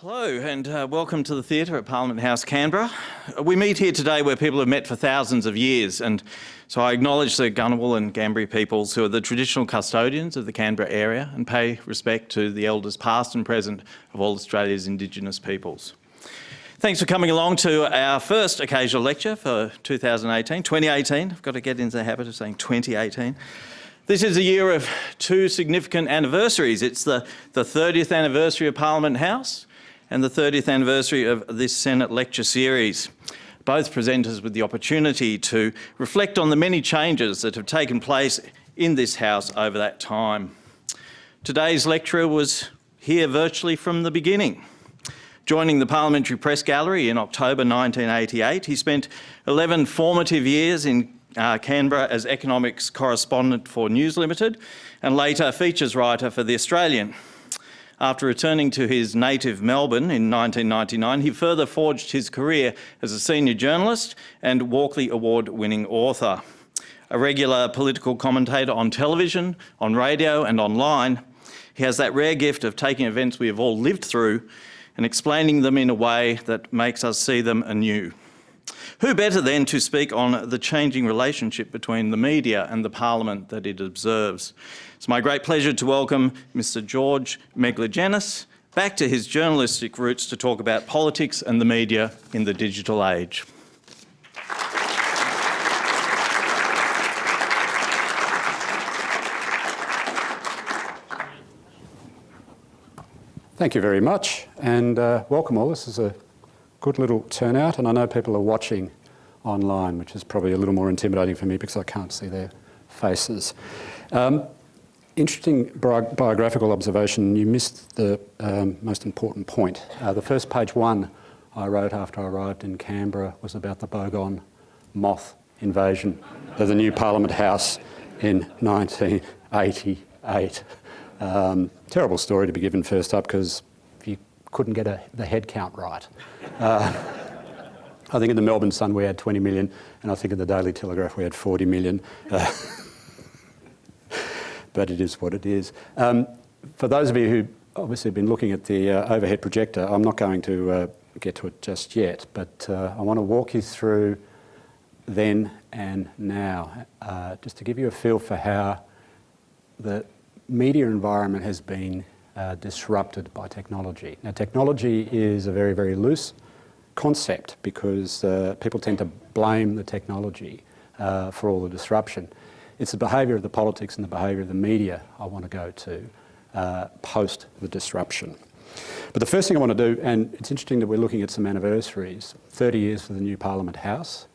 Hello and uh, welcome to the theatre at Parliament House, Canberra. We meet here today where people have met for thousands of years and so I acknowledge the Ngunnawal and Ngambri peoples who are the traditional custodians of the Canberra area and pay respect to the elders past and present of all Australia's Indigenous peoples. Thanks for coming along to our first occasional lecture for 2018, 2018. I've got to get into the habit of saying 2018. This is a year of two significant anniversaries. It's the, the 30th anniversary of Parliament House and the 30th anniversary of this Senate lecture series. Both present us with the opportunity to reflect on the many changes that have taken place in this House over that time. Today's lecturer was here virtually from the beginning. Joining the Parliamentary Press Gallery in October 1988, he spent 11 formative years in uh, Canberra as economics correspondent for News Limited and later features writer for The Australian. After returning to his native Melbourne in 1999, he further forged his career as a senior journalist and Walkley Award-winning author. A regular political commentator on television, on radio and online, he has that rare gift of taking events we have all lived through and explaining them in a way that makes us see them anew. Who better then to speak on the changing relationship between the media and the parliament that it observes? It's my great pleasure to welcome Mr George Megalogenis back to his journalistic roots to talk about politics and the media in the digital age. Thank you very much and uh, welcome all. This is a good little turnout and I know people are watching online which is probably a little more intimidating for me because I can't see their faces. Um, interesting bi biographical observation. You missed the um, most important point. Uh, the first page one I wrote after I arrived in Canberra was about the Bogong moth invasion of the new Parliament House in 1988. Um, terrible story to be given first up because you couldn't get a, the head count right. Uh, I think in the Melbourne Sun we had 20 million, and I think in the Daily Telegraph we had 40 million. Uh, but it is what it is. Um, for those of you who obviously have been looking at the uh, overhead projector, I'm not going to uh, get to it just yet, but uh, I want to walk you through then and now, uh, just to give you a feel for how the media environment has been uh, disrupted by technology. Now technology is a very, very loose concept because uh, people tend to blame the technology for all the disruption. It's the behaviour of the politics and the behaviour of the media I want to go to uh, post the disruption. But the first thing I want to do, and it's interesting that we're looking at some anniversaries, 30 years for the new Parliament House.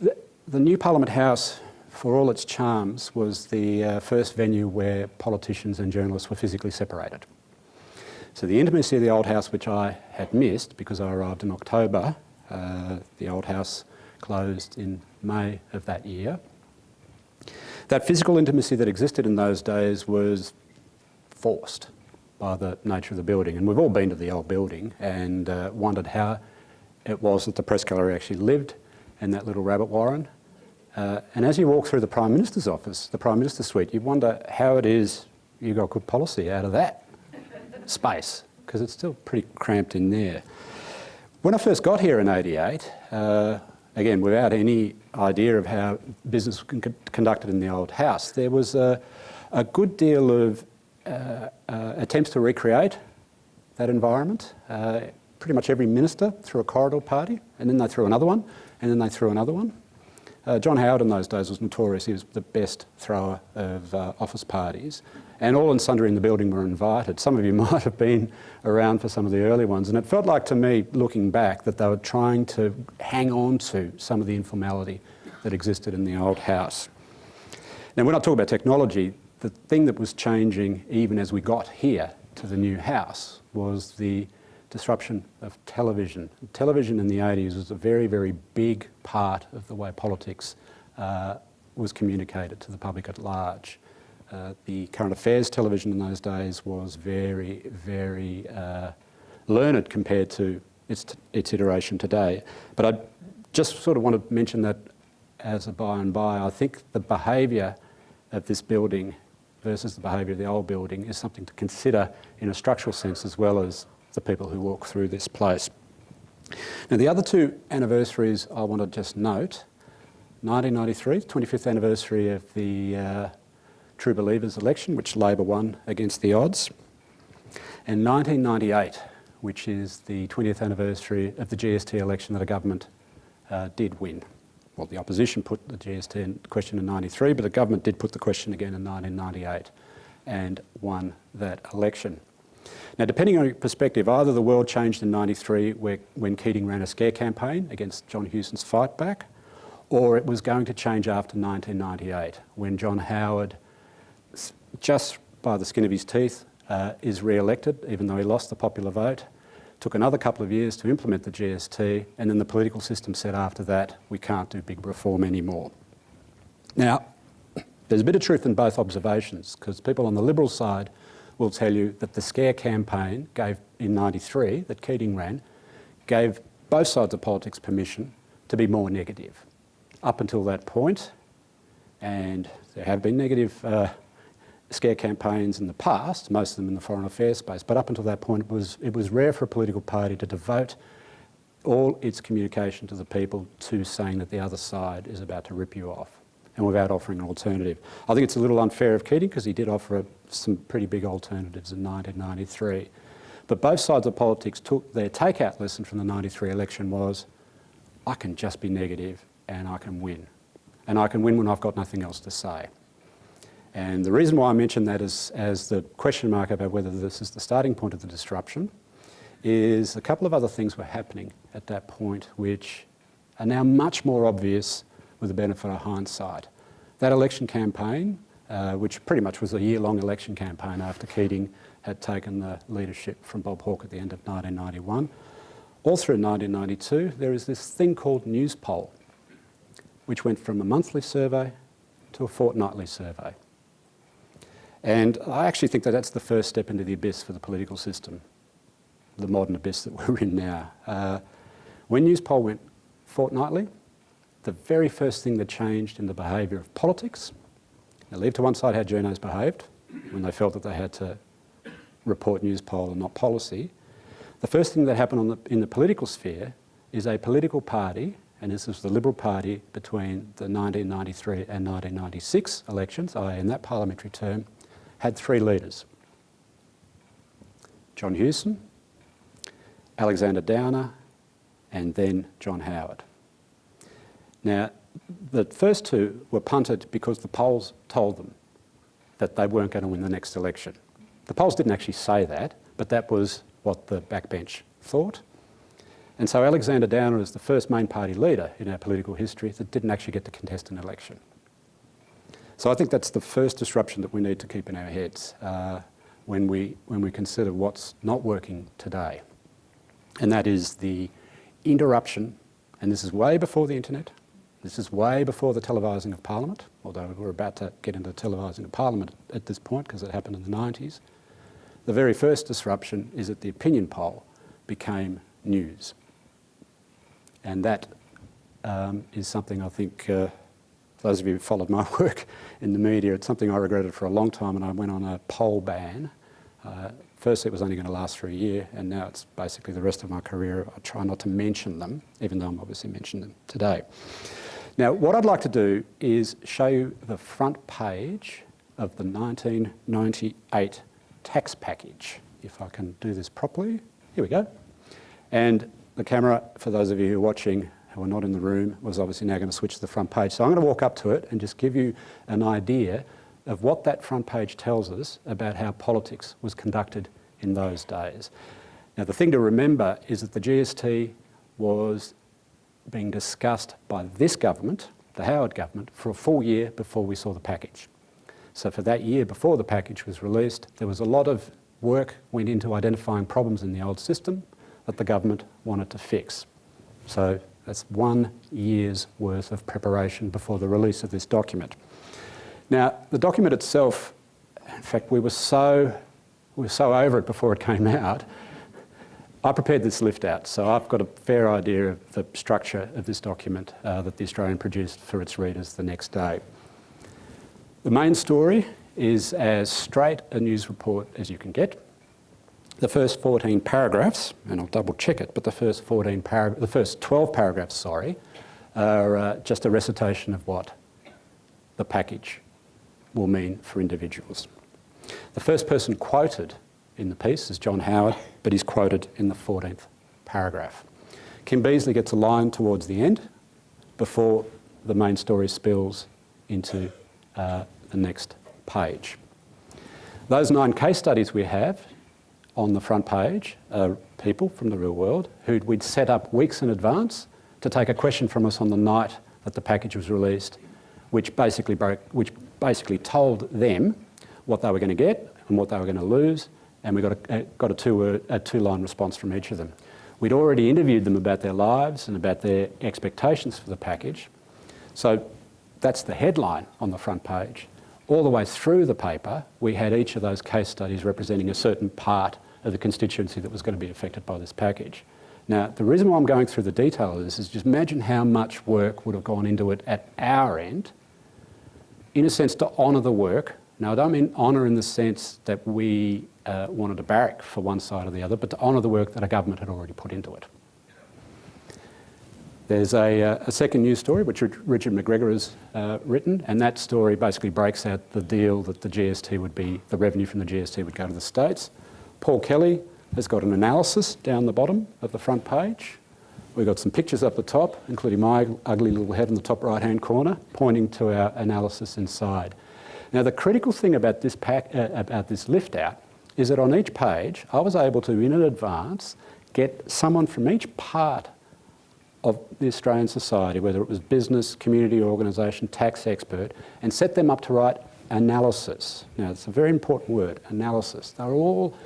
The, the new Parliament House for all its charms, was the uh, first venue where politicians and journalists were physically separated. So the intimacy of the old house, which I had missed because I arrived in October, uh, the old house closed in May of that year. That physical intimacy that existed in those days was forced by the nature of the building. And we've all been to the old building and uh, wondered how it was that the press gallery actually lived in that little rabbit warren uh, and as you walk through the Prime Minister's office, the Prime Minister's suite, you wonder how it is you got good policy out of that space, because it's still pretty cramped in there. When I first got here in 88, uh, again, without any idea of how business was con conducted in the old house, there was a, a good deal of uh, uh attempts to recreate that environment. Uh, pretty much every minister threw a corridor party, and then they threw another one, and then they threw another one. Uh, John Howard in those days was notorious. He was the best thrower of uh, office parties. And all and sundry in the building were invited. Some of you might have been around for some of the early ones. And it felt like to me, looking back, that they were trying to hang on to some of the informality that existed in the old house. Now, when I talk about technology, the thing that was changing even as we got here to the new house was the disruption of television. Television in the 80s was a very, very big part of the way politics uh, was communicated to the public at large. Uh, the current affairs television in those days was very, very uh, learned compared to its, its iteration today. But I just sort of want to mention that as a by and by, I think the behaviour of this building versus the behaviour of the old building is something to consider in a structural sense as well as the people who walk through this place. Now, the other two anniversaries I want to just note 1993, 25th anniversary of the uh, True Believers election, which Labor won against the odds, and 1998, which is the 20th anniversary of the GST election that a government uh, did win. Well, the opposition put the GST in question in 93, but the government did put the question again in 1998 and won that election. Now, depending on your perspective, either the world changed in 93 where, when Keating ran a scare campaign against John Hewson's fight back, or it was going to change after 1998 when John Howard, just by the skin of his teeth, uh, is re-elected, even though he lost the popular vote. Took another couple of years to implement the GST, and then the political system said after that, we can't do big reform anymore. Now, there's a bit of truth in both observations, because people on the Liberal side will tell you that the scare campaign gave in 93 that Keating ran gave both sides of politics permission to be more negative. Up until that point, and there have been negative uh, scare campaigns in the past, most of them in the foreign affairs space, but up until that point it was, it was rare for a political party to devote all its communication to the people to saying that the other side is about to rip you off and without offering an alternative. I think it's a little unfair of Keating because he did offer a, some pretty big alternatives in 1993. But both sides of politics took their takeout lesson from the 93 election was, I can just be negative and I can win. And I can win when I've got nothing else to say. And the reason why I mention that is, as the question mark about whether this is the starting point of the disruption is a couple of other things were happening at that point which are now much more obvious with the benefit of hindsight. That election campaign, uh, which pretty much was a year-long election campaign after Keating had taken the leadership from Bob Hawke at the end of 1991, all through 1992 there is this thing called News Poll, which went from a monthly survey to a fortnightly survey. And I actually think that that's the first step into the abyss for the political system, the modern abyss that we're in now. Uh, when Newspoll went fortnightly, the very first thing that changed in the behaviour of politics, now leave to one side how journos behaved when they felt that they had to report Newspoll and not policy, the first thing that happened the, in the political sphere is a political party, and this was the Liberal Party between the 1993 and 1996 elections, i.e. in that parliamentary term, had three leaders. John Hewson, Alexander Downer, and then John Howard. Now, the first two were punted because the polls told them that they weren't going to win the next election. The polls didn't actually say that, but that was what the backbench thought. And so Alexander Downer is the first main party leader in our political history that didn't actually get to contest an election. So I think that's the first disruption that we need to keep in our heads uh, when, we, when we consider what's not working today. And that is the interruption, and this is way before the internet, this is way before the televising of Parliament, although we're about to get into televising of Parliament at this point because it happened in the 90s. The very first disruption is that the opinion poll became news. And that um, is something I think, uh, those of you who followed my work in the media, it's something I regretted for a long time and I went on a poll ban. Uh, first it was only going to last for a year and now it's basically the rest of my career. I try not to mention them, even though I'm obviously mentioning them today. Now, what I'd like to do is show you the front page of the 1998 tax package. If I can do this properly. Here we go. And the camera, for those of you who are watching who are not in the room, was obviously now going to switch to the front page. So I'm going to walk up to it and just give you an idea of what that front page tells us about how politics was conducted in those days. Now, the thing to remember is that the GST was being discussed by this government, the Howard government, for a full year before we saw the package. So for that year before the package was released, there was a lot of work went into identifying problems in the old system that the government wanted to fix. So that's one year's worth of preparation before the release of this document. Now, the document itself, in fact, we were so, we were so over it before it came out I prepared this lift out, so I've got a fair idea of the structure of this document uh, that the Australian produced for its readers the next day. The main story is as straight a news report as you can get. The first 14 paragraphs, and I'll double check it, but the first 14 parag- the first 12 paragraphs, sorry, are uh, just a recitation of what the package will mean for individuals. The first person quoted in the piece is John Howard, but he's quoted in the 14th paragraph. Kim Beazley gets a line towards the end before the main story spills into uh, the next page. Those nine case studies we have on the front page are people from the real world who we'd set up weeks in advance to take a question from us on the night that the package was released, which basically, broke, which basically told them what they were going to get and what they were going to lose, and we got a, uh, got a, two, uh, a two-line response from each of them. We'd already interviewed them about their lives and about their expectations for the package. So that's the headline on the front page. All the way through the paper, we had each of those case studies representing a certain part of the constituency that was going to be affected by this package. Now, the reason why I'm going through the detail of this is just imagine how much work would have gone into it at our end, in a sense to honour the work. Now, I don't mean honour in the sense that we uh, wanted to barrack for one side or the other, but to honour the work that a government had already put into it. There's a, uh, a, second news story which Richard McGregor has uh, written, and that story basically breaks out the deal that the GST would be, the revenue from the GST would go to the states. Paul Kelly has got an analysis down the bottom of the front page. We've got some pictures up the top, including my ugly little head in the top right-hand corner, pointing to our analysis inside. Now, the critical thing about this, pack, uh, about this lift out is that on each page, I was able to, in advance, get someone from each part of the Australian society, whether it was business, community organisation, tax expert, and set them up to write analysis. Now, it's a very important word, analysis. They're all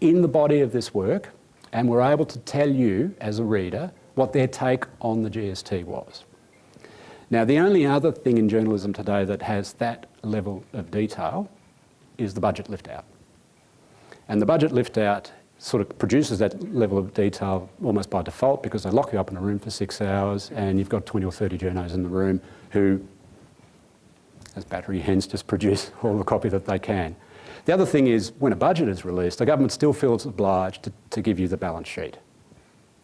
in the body of this work, and we're able to tell you, as a reader, what their take on the GST was. Now, the only other thing in journalism today that has that level of detail is the budget lift out. And the budget lift out sort of produces that level of detail almost by default because they lock you up in a room for six hours and you've got 20 or 30 journos in the room who, as battery hens, just produce all the copy that they can. The other thing is when a budget is released, the government still feels obliged to, to give you the balance sheet,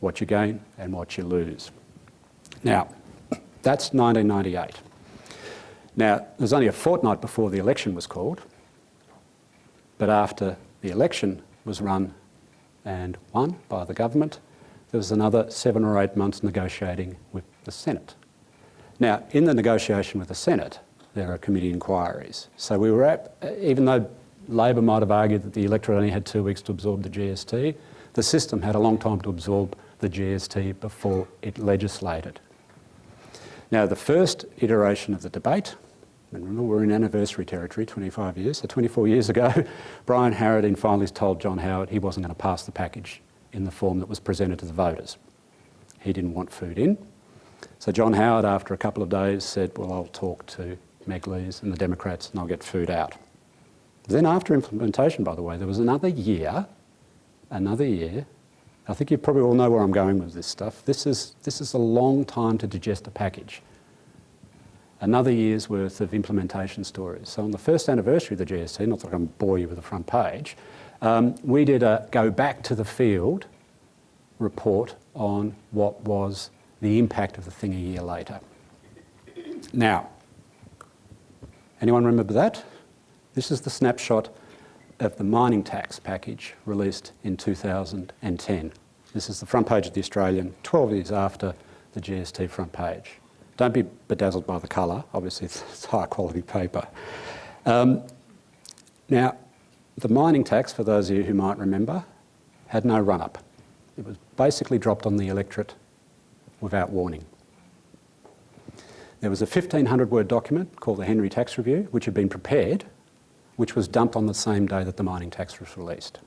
what you gain and what you lose. Now, that's 1998. Now, there's only a fortnight before the election was called, but after the election was run and won by the government, there was another seven or eight months negotiating with the Senate. Now, in the negotiation with the Senate, there are committee inquiries. So we were at, even though Labor might have argued that the electorate only had two weeks to absorb the GST, the system had a long time to absorb the GST before it legislated. Now, the first iteration of the debate and remember, we're in anniversary territory, 25 years. So 24 years ago, Brian Harradine finally told John Howard he wasn't going to pass the package in the form that was presented to the voters. He didn't want food in. So John Howard, after a couple of days, said, well, I'll talk to Meg Lees and the Democrats and I'll get food out. Then after implementation, by the way, there was another year, another year. I think you probably all know where I'm going with this stuff. This is, this is a long time to digest a package another year's worth of implementation stories. So on the first anniversary of the GST, not that I'm going to bore you with the front page, um, we did a go back to the field report on what was the impact of the thing a year later. Now, anyone remember that? This is the snapshot of the mining tax package released in 2010. This is the front page of the Australian, 12 years after the GST front page. Don't be bedazzled by the colour, obviously it's, high quality paper. Um, now, the mining tax, for those of you who might remember, had no run-up. It was basically dropped on the electorate without warning. There was a 1500 word document called the Henry Tax Review, which had been prepared, which was dumped on the same day that the mining tax was released.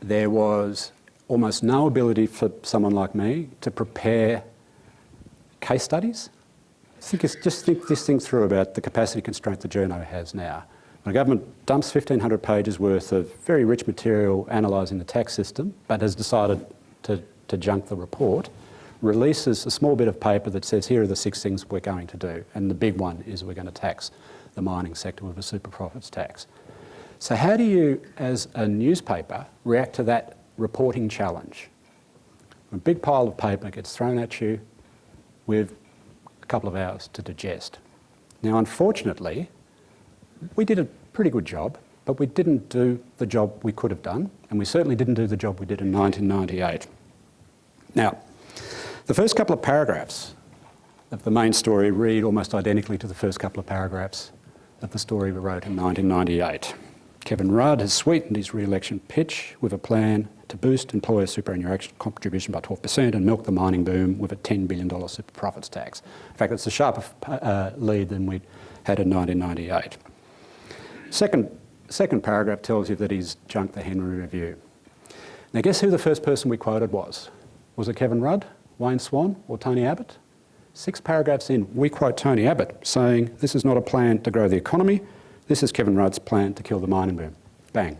There was almost no ability for someone like me to prepare case studies. Think just think this thing through about the capacity constraint the journo has now. When a government dumps 1,500 pages worth of very rich material analysing the tax system, but has decided to, to junk the report, releases a small bit of paper that says here are the six things we're going to do. And the big one is we're going to tax the mining sector with a super profits tax. So how do you, as a newspaper, react to that reporting challenge? A big pile of paper gets thrown at you with a couple of hours to digest. Now, unfortunately, we did a pretty good job, but we didn't do the job we could have done, and we certainly didn't do the job we did in 1998. Now, the first couple of paragraphs of the main story read almost identically to the first couple of paragraphs of the story we wrote in 1998. Kevin Rudd has sweetened his re-election pitch with a plan to boost employer superannuation contribution by 12% and milk the mining boom with a $10 billion super profits tax. In fact, it's a sharper uh, lead than we had in 1998. Second, second paragraph tells you that he's junked the Henry Review. Now guess who the first person we quoted was? Was it Kevin Rudd, Wayne Swan or Tony Abbott? Six paragraphs in, we quote Tony Abbott saying, this is not a plan to grow the economy, this is Kevin Rudd's plan to kill the mining boom. Bang.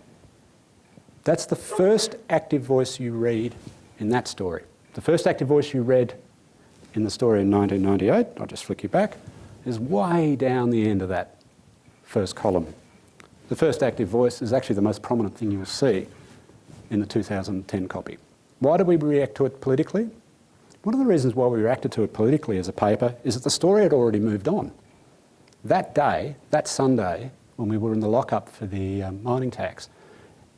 That's the first active voice you read in that story. The first active voice you read in the story in 1998, I'll just flick you back, is way down the end of that first column. The first active voice is actually the most prominent thing you'll see in the 2010 copy. Why do we react to it politically? One of the reasons why we reacted to it politically as a paper is that the story had already moved on. That day, that Sunday, when we were in the lockup for the um, mining tax,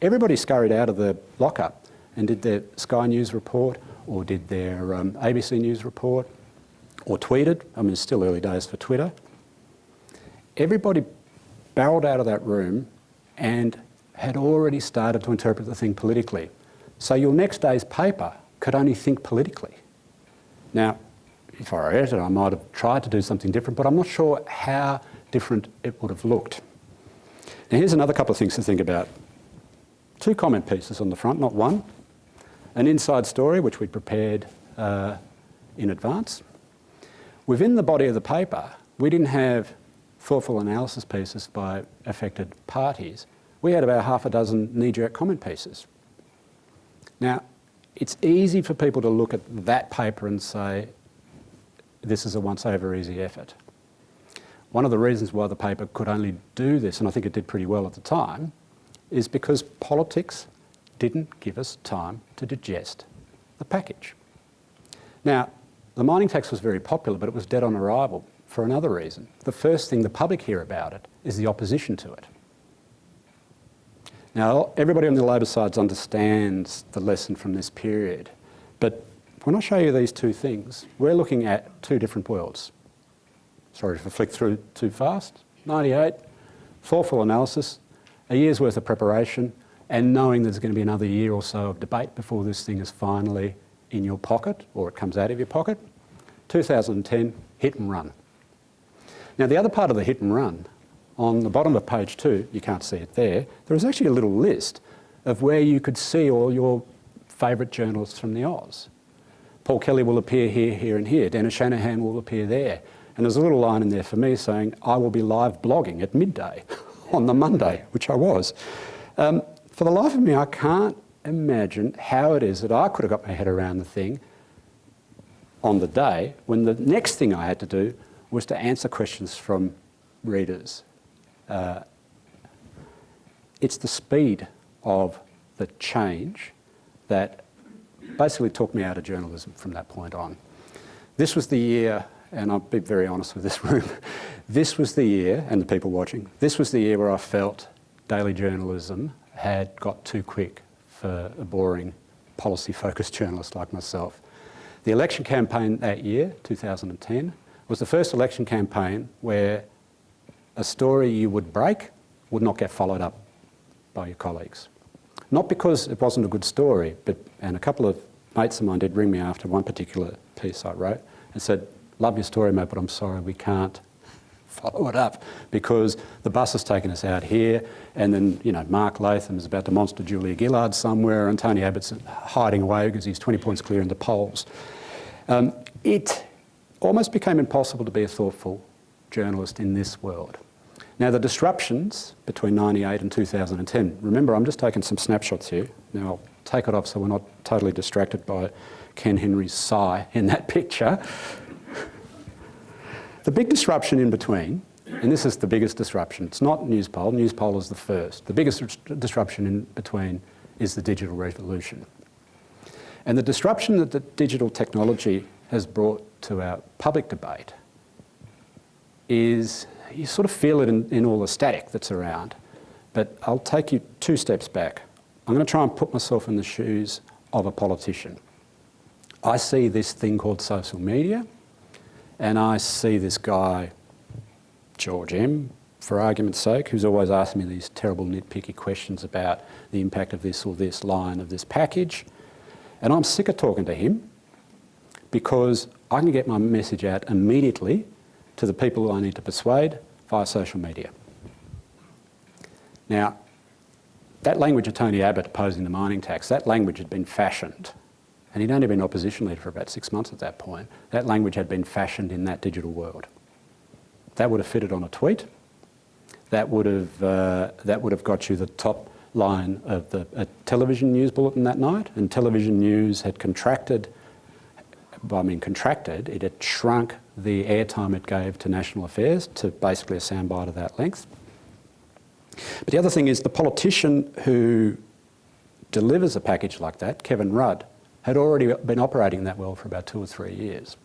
everybody scurried out of the lockup and did their Sky News report or did their um, ABC News report or tweeted. I mean, it's still early days for Twitter. Everybody barreled out of that room and had already started to interpret the thing politically. So your next day's paper could only think politically. Now, if I read it, I might have tried to do something different, but I'm not sure how different it would have looked. Now here's another couple of things to think about. Two comment pieces on the front, not one. An inside story, which we prepared uh, in advance. Within the body of the paper, we didn't have thoughtful analysis pieces by affected parties. We had about half a dozen knee-jerk comment pieces. Now, it's easy for people to look at that paper and say, this is a once over easy effort. One of the reasons why the paper could only do this, and I think it did pretty well at the time, is because politics didn't give us time to digest the package. Now, the mining tax was very popular, but it was dead on arrival for another reason. The first thing the public hear about it is the opposition to it. Now, everybody on the Labor side understands the lesson from this period, but when I show you these two things, we're looking at two different worlds. Sorry if I flick through too fast. 98, thoughtful analysis, a year's worth of preparation, and knowing there's going to be another year or so of debate before this thing is finally in your pocket or it comes out of your pocket. 2010, hit and run. Now the other part of the hit and run on the bottom of page two, you can't see it there, there is actually a little list of where you could see all your favourite journalists from the Oz. Paul Kelly will appear here, here and here. Dennis Shanahan will appear there. And there's a little line in there for me saying, I will be live blogging at midday on the Monday, which I was. Um, for the life of me, I can't imagine how it is that I could have got my head around the thing on the day when the next thing I had to do was to answer questions from readers uh, it's the speed of the change that basically took me out of journalism from that point on. This was the year, and I'll be very honest with this room, this was the year, and the people watching, this was the year where I felt daily journalism had got too quick for a boring policy-focused journalist like myself. The election campaign that year, 2010, was the first election campaign where a story you would break would not get followed up by your colleagues. Not because it wasn't a good story, but, and a couple of mates of mine did ring me after one particular piece I wrote and said, love your story, mate, but I'm sorry, we can't follow it up because the bus has taken us out here and then, you know, Mark Latham is about to monster Julia Gillard somewhere and Tony Abbott's hiding away because he's 20 points clear in the polls. Um, it almost became impossible to be a thoughtful journalist in this world. Now the disruptions between 98 and 2010, remember I'm just taking some snapshots here. Now I'll take it off so we're not totally distracted by Ken Henry's sigh in that picture. The big disruption in between And this is the biggest disruption. It's not news poll, Newspoll. Newspoll is the first. The biggest disruption in between is the digital revolution. And the disruption that the digital technology has brought to our public debate is, you sort of feel it in, in all the static that's around. But I'll take you two steps back. I'm going to try and put myself in the shoes of a politician. I see this thing called social media, and I see this guy, George M, for argument's sake, who's always asking me these terrible nitpicky questions about the impact of this or this line of this package. And I'm sick of talking to him because I can get my message out immediately to the people I need to persuade via social media. Now, that language of Tony Abbott opposing the mining tax, that language had been fashioned and he'd only been opposition leader for about six months at that point. That language had been fashioned in that digital world. That would have fitted on a tweet. That would have, uh, that would have got you the top line of the television news bulletin that night. And television news had contracted, mean contracted, it had shrunk the airtime it gave to national affairs to basically a soundbite of that length. But the other thing is the politician who delivers a package like that, Kevin Rudd, had already been operating that well for about two or three years.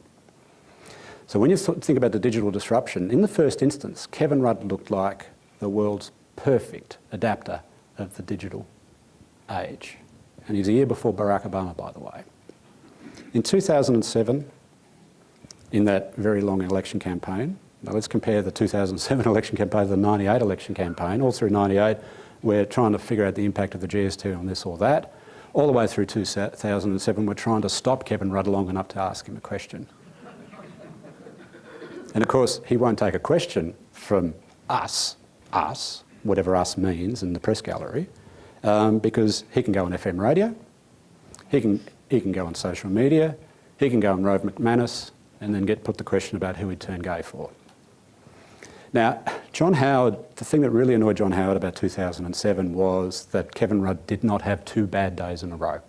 So when you think about the digital disruption, in the first instance, Kevin Rudd looked like the world's perfect adapter of the digital age. And he was a year before Barack Obama, by the way. In 2007, in that very long election campaign, now let's compare the 2007 election campaign to the 98 election campaign. All through 98, we're trying to figure out the impact of the GST on this or that all the way through 2007, we're trying to stop Kevin Rudd long enough to ask him a question. and of course, he won't take a question from us, us, whatever us means in the press gallery, um, because he can go on FM radio, he can, he can go on social media, he can go on Rove McManus, and then get put the question about who he'd turn gay for. Now, John Howard, the thing that really annoyed John Howard about 2007 was that Kevin Rudd did not have two bad days in a row.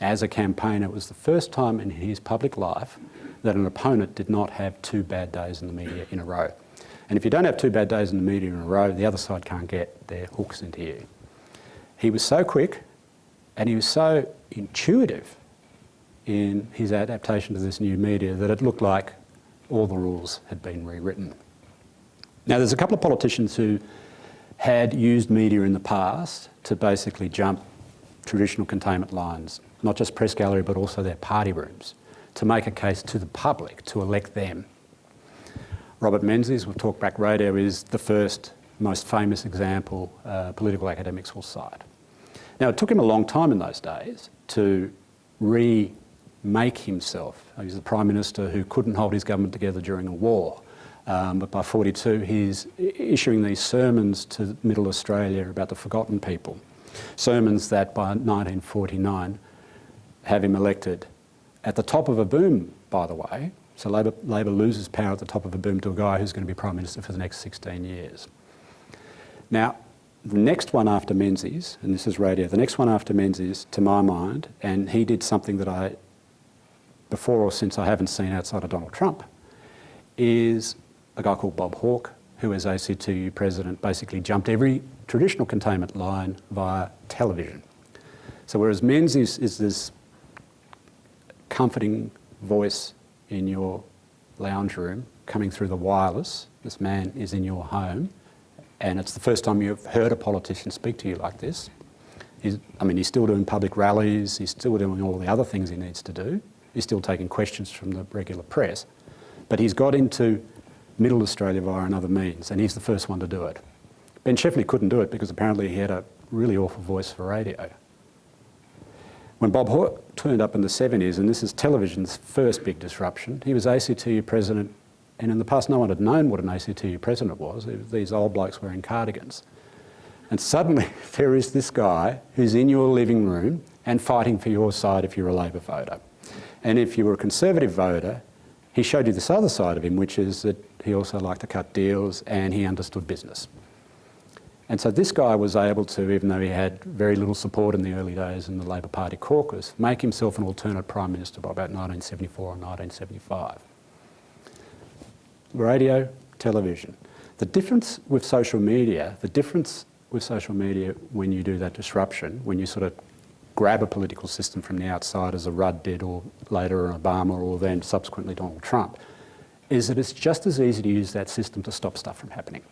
As a campaigner, it was the first time in his public life that an opponent did not have two bad days in the media in a row. And if you don't have two bad days in the media in a row, the other side can't get their hooks into you. He was so quick and he was so intuitive in his adaptation to this new media that it looked like all the rules had been rewritten. Now, there's a couple of politicians who had used media in the past to basically jump traditional containment lines, not just press gallery, but also their party rooms, to make a case to the public to elect them. Robert Menzies, with Talkback Radio, is the first most famous example uh, political academics will cite. Now, it took him a long time in those days to remake himself. He was the Prime Minister who couldn't hold his government together during a war. Um, but by 42, he's issuing these sermons to Middle Australia about the forgotten people. Sermons that by 1949 have him elected at the top of a boom, by the way. So Labor, Labor loses power at the top of a boom to a guy who's going to be Prime Minister for the next 16 years. Now, the next one after Menzies, and this is radio, the next one after Menzies, to my mind, and he did something that I, before or since I haven't seen outside of Donald Trump, is a guy called Bob Hawke, who as ACTU president basically jumped every traditional containment line via television. So whereas Menzies is this comforting voice in your lounge room coming through the wireless, this man is in your home, and it's the first time you've heard a politician speak to you like this. He's, I mean, he's still doing public rallies, he's still doing all the other things he needs to do, he's still taking questions from the regular press, but he's got into Middle Australia via another means, and he's the first one to do it. Ben Chifley couldn't do it because apparently he had a really awful voice for radio. When Bob Hawke turned up in the 70s, and this is television's first big disruption, he was ACTU president, and in the past no one had known what an ACTU president was. these old blokes wearing cardigans. And suddenly there is this guy who's in your living room and fighting for your side if you're a Labor voter. And if you were a Conservative voter, he showed you this other side of him, which is that he also liked to cut deals and he understood business. And so this guy was able to, even though he had very little support in the early days in the Labor Party caucus, make himself an alternate Prime Minister by about 1974 or 1975. Radio, television. The difference with social media, the difference with social media when you do that disruption, when you sort of grab a political system from the outside as a Rudd did or later an Obama or then subsequently Donald Trump, is that it's just as easy to use that system to stop stuff from happening.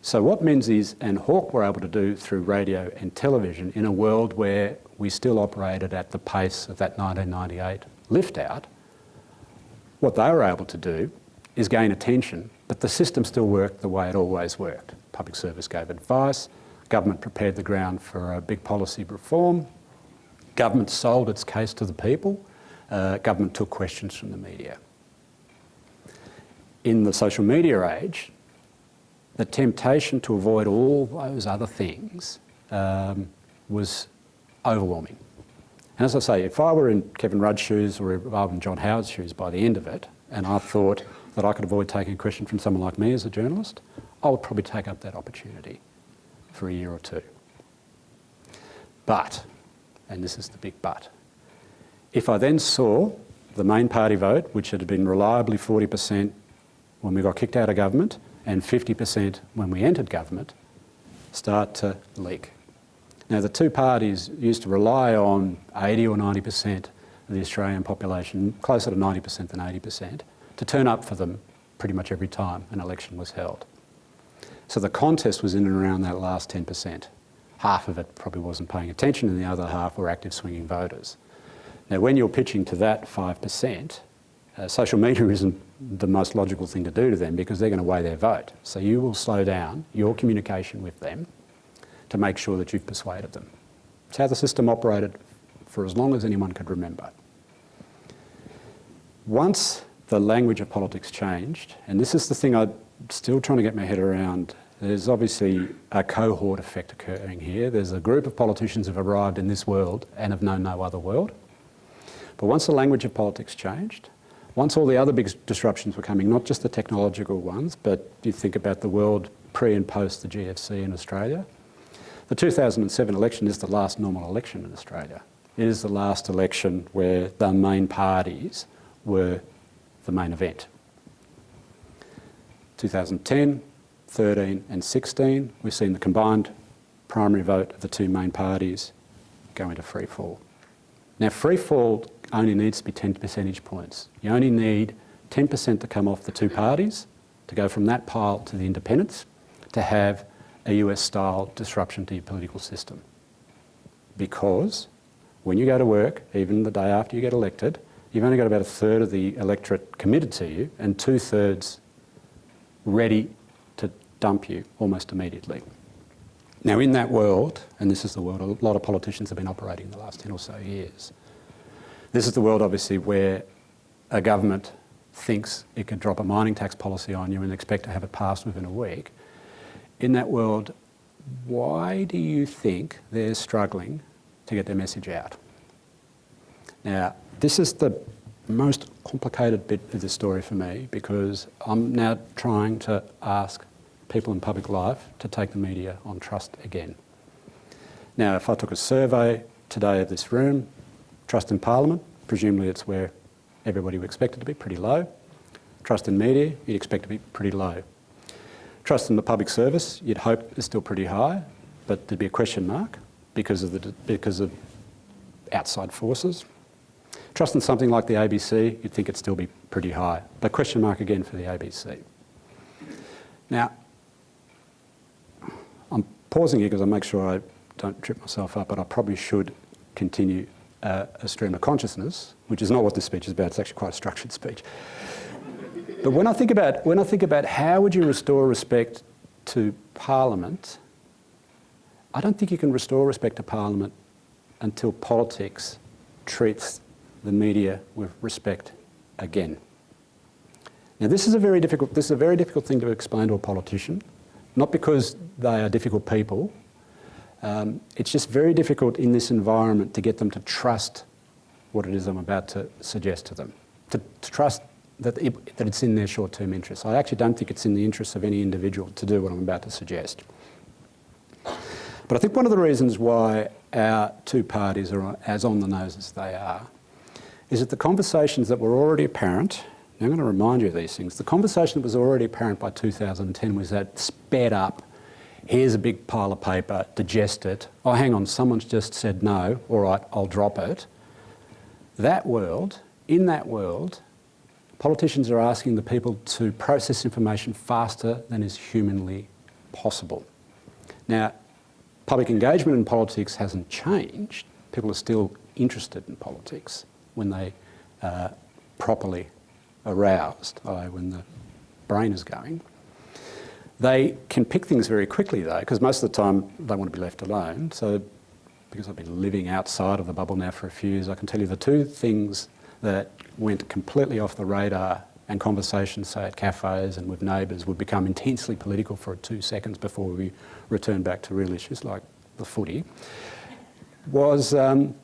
So what Menzies and Hawke were able to do through radio and television in a world where we still operated at the pace of that 1998 lift out, what they were able to do is gain attention, but the system still worked the way it always worked. Public service gave advice, government prepared the ground for a big policy reform, government sold its case to the people, uh, government took questions from the media. In the social media age, the temptation to avoid all those other things um, was overwhelming. And as I say, if I were in Kevin Rudd's shoes or if I were in John Howard's shoes by the end of it, and I thought that I could avoid taking a question from someone like me as a journalist, I would probably take up that opportunity for a year or two. But, and this is the big but, if I then saw the main party vote, which had been reliably 40% when we got kicked out of government and 50% when we entered government, start to leak. Now the two parties used to rely on 80 or 90% of the Australian population, closer to 90% than 80%, to turn up for them pretty much every time an election was held. So the contest was in and around that last 10%. Half of it probably wasn't paying attention and the other half were active swinging voters. Now when you're pitching to that 5%, uh, social media isn't the most logical thing to do to them because they're going to weigh their vote. So you will slow down your communication with them to make sure that you've persuaded them. It's how the system operated for as long as anyone could remember. Once the language of politics changed, and this is the thing I'm still trying to get my head around, there's obviously a cohort effect occurring here. There's a group of politicians who have arrived in this world and have known no other world. But once the language of politics changed, once all the other big disruptions were coming, not just the technological ones, but you think about the world pre and post the GFC in Australia, the 2007 election is the last normal election in Australia. It is the last election where the main parties were the main event. 2010, 13 and 16, we've seen the combined primary vote of the two main parties go into free fall. Now free fall only needs to be 10 percentage points. You only need 10% to come off the two parties to go from that pile to the independents to have a US-style disruption to your political system. Because when you go to work, even the day after you get elected, you've only got about a third of the electorate committed to you and two-thirds ready to dump you almost immediately. Now in that world, and this is the world a lot of politicians have been operating in the last 10 or so years, this is the world obviously where a government thinks it can drop a mining tax policy on you and expect to have it passed within a week. In that world, why do you think they're struggling to get their message out? Now, this is the most complicated bit of the story for me because I'm now trying to ask people in public life to take the media on trust again. Now, if I took a survey today of this room, trust in Parliament, presumably it's where everybody would expect it to be, pretty low. Trust in media, you'd expect to be pretty low. Trust in the public service, you'd hope is still pretty high, but there'd be a question mark because of, the, because of outside forces. Trust in something like the ABC, you'd think it'd still be pretty high. But question mark again for the ABC. Now, I'm pausing here because I make sure I don't trip myself up, but I probably should continue uh, a stream of consciousness, which is not what this speech is about, it's actually quite a structured speech. But when I think about, when I think about how would you restore respect to Parliament, I don't think you can restore respect to Parliament until politics treats the media with respect again. Now this is a very difficult, this is a very difficult thing to explain to a politician, not because they are difficult people, um, it's just very difficult in this environment to get them to trust what it is I'm about to suggest to them, to, to trust that, it, that it's in their short-term interests. I actually don't think it's in the interests of any individual to do what I'm about to suggest. But I think one of the reasons why our two parties are as on the nose as they are is that the conversations that were already apparent, I'm going to remind you of these things. The conversation that was already apparent by 2010 was that sped up. Here's a big pile of paper, digest it. Oh, hang on, someone's just said no. All right, I'll drop it. That world, in that world, politicians are asking the people to process information faster than is humanly possible. Now, public engagement in politics hasn't changed. People are still interested in politics when they uh, properly aroused, i.e. when the brain is going. They can pick things very quickly though, because most of the time they want to be left alone. So because I've been living outside of the bubble now for a few years, I can tell you the two things that went completely off the radar and conversations, say at cafes and with neighbours, would become intensely political for two seconds before we return back to real issues like the footy, was um,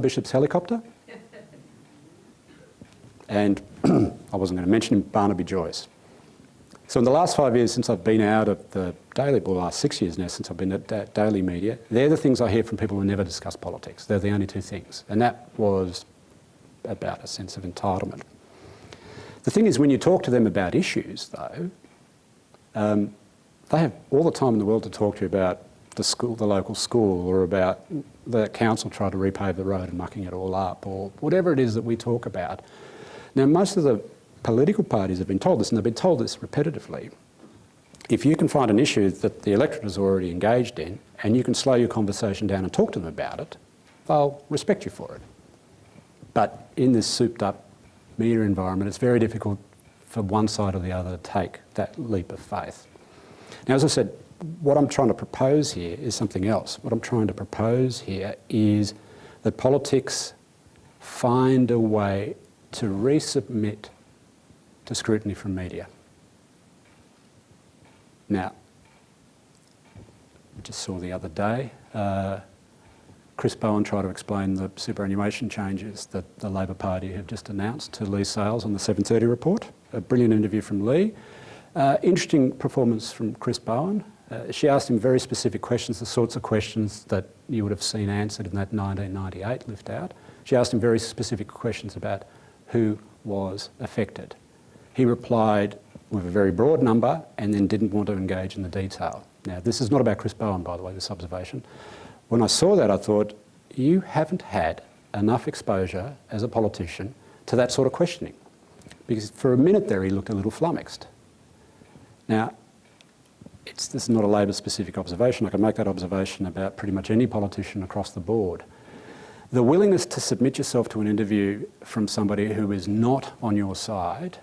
Bishop's helicopter and I wasn't going to mention Barnaby Joyce. So in the last five years since I've been out of the Daily, well last six years now since I've been at da Daily Media, they're the things I hear from people who never discuss politics. They're the only two things. And that was about a sense of entitlement. The thing is when you talk to them about issues though, um, they have all the time in the world to talk to you about the school, the local school, or about the council trying to repave the road and mucking it all up, or whatever it is that we talk about. Now, most of the political parties have been told this, and they've been told this repetitively. If you can find an issue that the electorate is already engaged in, and you can slow your conversation down and talk to them about it, they'll respect you for it. But in this souped up media environment, it's very difficult for one side or the other to take that leap of faith. Now, as I said, what I'm trying to propose here is something else. What I'm trying to propose here is that politics find a way to resubmit to scrutiny from media. Now, I just saw the other day, uh, Chris Bowen tried to explain the superannuation changes that the Labor Party have just announced to Leigh Sales on the 7.30 report. A brilliant interview from Leigh. Uh, interesting performance from Chris Bowen. Uh, she asked him very specific questions, the sorts of questions that you would have seen answered in that 1998 lift out. She asked him very specific questions about who was affected. He replied with a very broad number and then didn't want to engage in the detail. Now, this is not about Chris Bowen, by the way, this observation. When I saw that, I thought, you haven't had enough exposure as a politician to that sort of questioning. Because for a minute there, he looked a little flummoxed. Now, this is not a Labor-specific observation. I can make that observation about pretty much any politician across the board. The willingness to submit yourself to an interview from somebody who is not on your side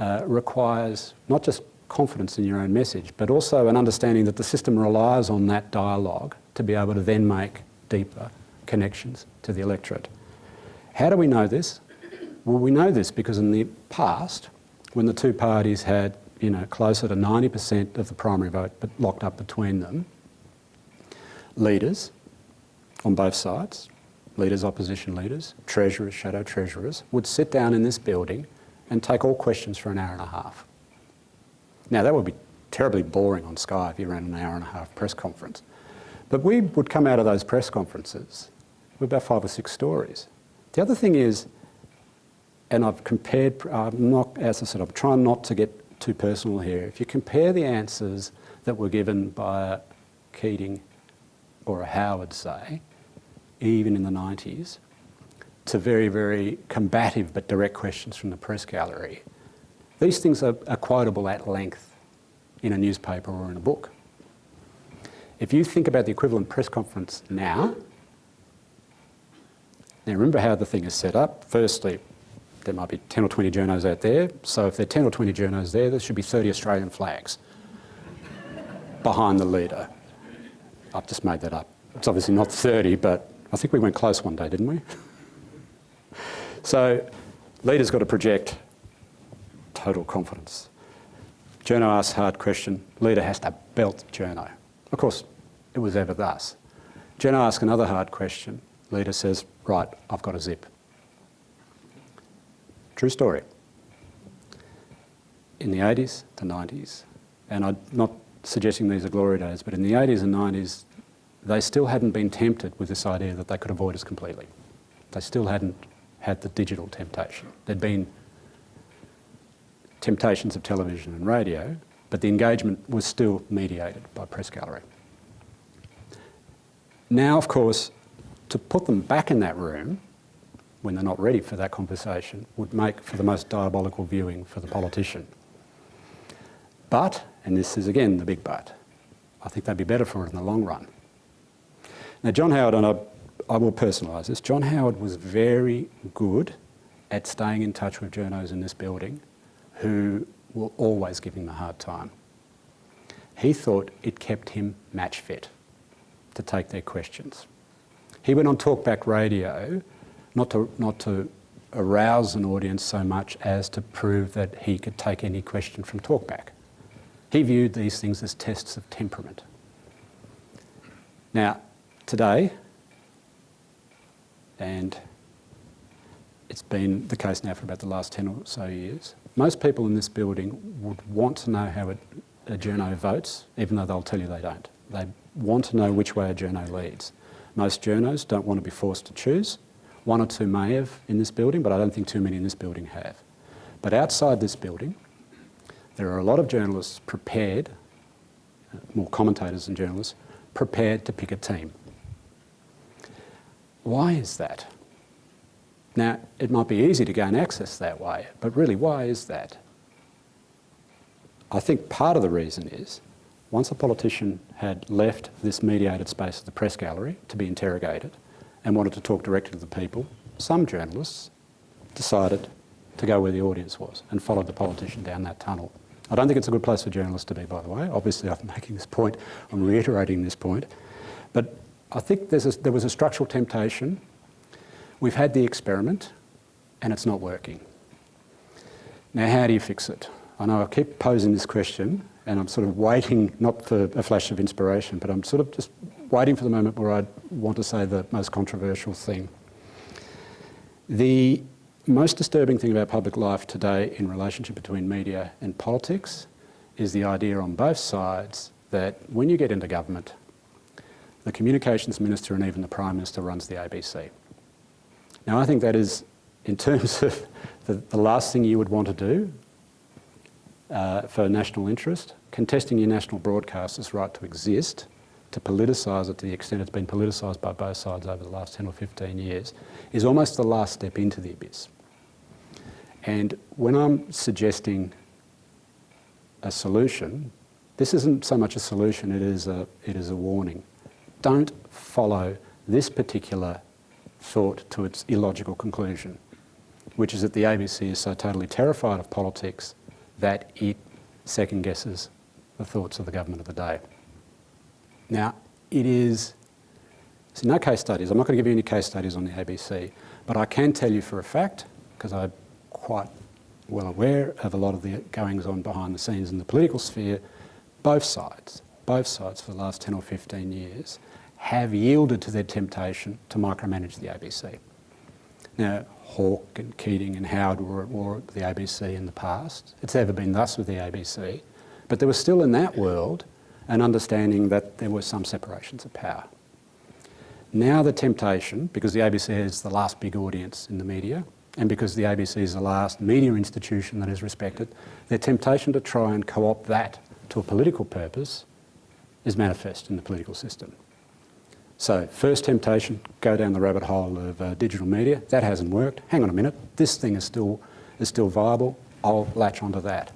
uh, requires not just confidence in your own message, but also an understanding that the system relies on that dialogue to be able to then make deeper connections to the electorate. How do we know this? Well, we know this because in the past, when the two parties had you know, closer to 90% of the primary vote but locked up between them, leaders on both sides, leaders, opposition leaders, treasurers, shadow treasurers, would sit down in this building and take all questions for an hour and a half. Now that would be terribly boring on Sky if you ran an hour and a half press conference. But we would come out of those press conferences with about five or six stories. The other thing is, and I've compared, I'm not, as I said, I'm trying not to get too personal here. If you compare the answers that were given by Keating or a Howard, say, even in the 90s, to very, very combative but direct questions from the press gallery. These things are, are quotable at length in a newspaper or in a book. If you think about the equivalent press conference now, now remember how the thing is set up. Firstly, there might be 10 or 20 journos out there, so if there are 10 or 20 journos there, there should be 30 Australian flags behind the leader. I've just made that up. It's obviously not 30, but I think we went close one day, didn't we? so leader's got to project total confidence. Journo asks hard question, leader has to belt journo. Of course, it was ever thus. Journo asks another hard question, leader says, right, I've got a zip. True story. In the 80s, the 90s, and I'm not suggesting these are glory days, but in the 80s and 90s, they still hadn't been tempted with this idea that they could avoid us completely. They still hadn't had the digital temptation. There'd been temptations of television and radio, but the engagement was still mediated by Press Gallery. Now, of course, to put them back in that room when they're not ready for that conversation would make for the most diabolical viewing for the politician. But, and this is again the big but, I think they'd be better for it in the long run. Now, John Howard, and I, I will personalise this, John Howard was very good at staying in touch with journos in this building who were always giving him a hard time. He thought it kept him match fit to take their questions. He went on talkback radio not to, not to arouse an audience so much as to prove that he could take any question from talkback. He viewed these things as tests of temperament. Now, today, and it's been the case now for about the last 10 or so years, most people in this building would want to know how a, a journo votes, even though they'll tell you they don't. They want to know which way a journo leads. Most journos don't want to be forced to choose. One or two may have in this building, but I don't think too many in this building have. But outside this building, there are a lot of journalists prepared, uh, more commentators than journalists, prepared to pick a team. Why is that? Now, it might be easy to gain access that way, but really, why is that? I think part of the reason is once a politician had left this mediated space of the press gallery to be interrogated and wanted to talk directly to the people, some journalists decided to go where the audience was and followed the politician down that tunnel. I don't think it's a good place for journalists to be, by the way. Obviously, I'm making this point, I'm reiterating this point. But I think a, there was a structural temptation. We've had the experiment and it's not working. Now, how do you fix it? I know I keep posing this question and I'm sort of waiting, not for a flash of inspiration, but I'm sort of just waiting for the moment where I want to say the most controversial thing. The most disturbing thing about public life today in relationship between media and politics is the idea on both sides that when you get into government, the communications minister and even the prime minister runs the ABC. Now I think that is, in terms of the, the last thing you would want to do uh, for national interest, contesting your national broadcaster's right to exist, to politicise it to the extent it's been politicised by both sides over the last 10 or 15 years, is almost the last step into the abyss. And when I'm suggesting a solution, this isn't so much a solution, it is a, it is a warning. Don't follow this particular thought to its illogical conclusion, which is that the ABC is so totally terrified of politics that it second guesses the thoughts of the government of the day. Now, it is, see, no case studies, I'm not going to give you any case studies on the ABC, but I can tell you for a fact, because I'm quite well aware of a lot of the goings on behind the scenes in the political sphere, both sides, both sides for the last 10 or 15 years have yielded to their temptation to micromanage the ABC. Now, Hawke and Keating and Howard were at war with the ABC in the past. It's ever been thus with the ABC. But there was still in that world an understanding that there were some separations of power. Now the temptation, because the ABC is the last big audience in the media, and because the ABC is the last media institution that is respected, their temptation to try and co-opt that to a political purpose is manifest in the political system. So first temptation, go down the rabbit hole of uh, digital media. That hasn't worked. Hang on a minute, this thing is still, is still viable. I'll latch onto that.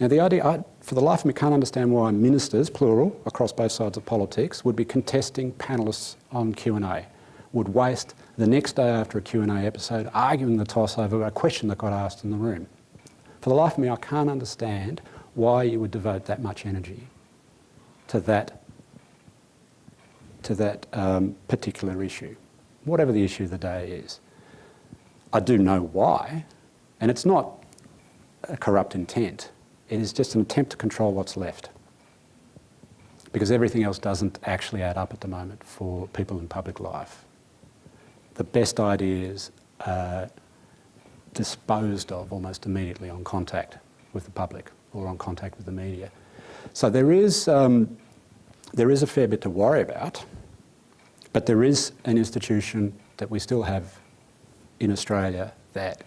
Now the idea, I, for the life of me, can't understand why ministers, plural, across both sides of politics, would be contesting panellists on Q&A, would waste the next day after a Q&A episode arguing the toss over a question that got asked in the room. For the life of me, I can't understand why you would devote that much energy to that to that um, particular issue, whatever the issue of the day is. I do know why, and it's not a corrupt intent. It is just an attempt to control what's left. Because everything else doesn't actually add up at the moment for people in public life. The best ideas are disposed of almost immediately on contact with the public or on contact with the media. So there is um, there is a fair bit to worry about, but there is an institution that we still have in Australia that